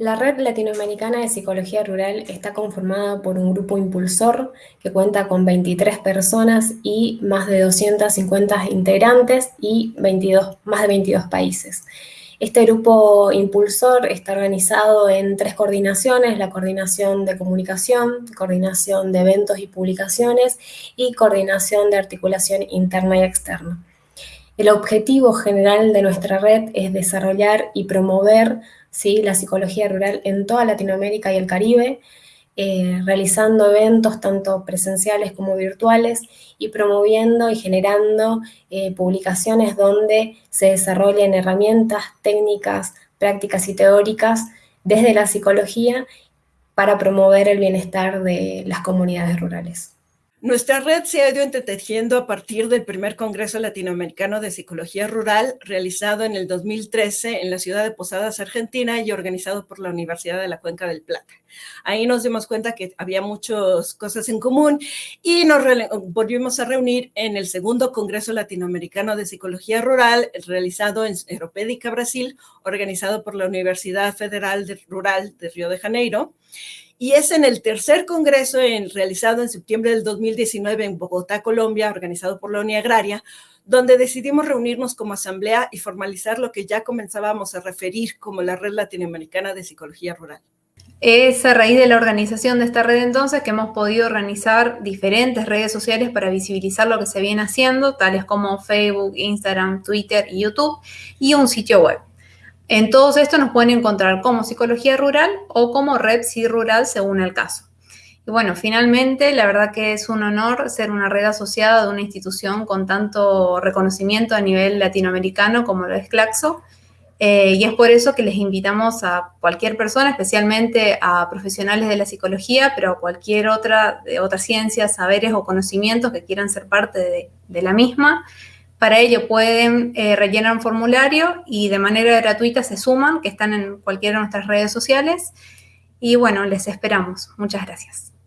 La Red Latinoamericana de Psicología Rural está conformada por un grupo impulsor que cuenta con 23 personas y más de 250 integrantes y 22, más de 22 países. Este grupo impulsor está organizado en tres coordinaciones, la coordinación de comunicación, coordinación de eventos y publicaciones y coordinación de articulación interna y externa. El objetivo general de nuestra red es desarrollar y promover ¿sí? la psicología rural en toda Latinoamérica y el Caribe, eh, realizando eventos tanto presenciales como virtuales y promoviendo y generando eh, publicaciones donde se desarrollen herramientas, técnicas, prácticas y teóricas desde la psicología para promover el bienestar de las comunidades rurales. Nuestra red se ha ido entretejiendo a partir del primer Congreso Latinoamericano de Psicología Rural, realizado en el 2013 en la ciudad de Posadas, Argentina, y organizado por la Universidad de la Cuenca del Plata. Ahí nos dimos cuenta que había muchas cosas en común y nos volvimos a reunir en el segundo Congreso Latinoamericano de Psicología Rural, realizado en Europédica, Brasil, organizado por la Universidad Federal Rural de Río de Janeiro y es en el tercer congreso realizado en septiembre del 2019 en Bogotá, Colombia, organizado por la Unión Agraria, donde decidimos reunirnos como asamblea y formalizar lo que ya comenzábamos a referir como la Red Latinoamericana de Psicología Rural. Es a raíz de la organización de esta red entonces que hemos podido organizar diferentes redes sociales para visibilizar lo que se viene haciendo, tales como Facebook, Instagram, Twitter y YouTube, y un sitio web. En todos estos nos pueden encontrar como Psicología Rural o como Red Rural según el caso. Y bueno, finalmente, la verdad que es un honor ser una red asociada de una institución con tanto reconocimiento a nivel latinoamericano como lo es Claxo. Eh, y es por eso que les invitamos a cualquier persona, especialmente a profesionales de la psicología, pero a cualquier otra de otras ciencias, saberes o conocimientos que quieran ser parte de la misma, para ello pueden eh, rellenar un formulario y de manera gratuita se suman, que están en cualquiera de nuestras redes sociales. Y bueno, les esperamos. Muchas gracias.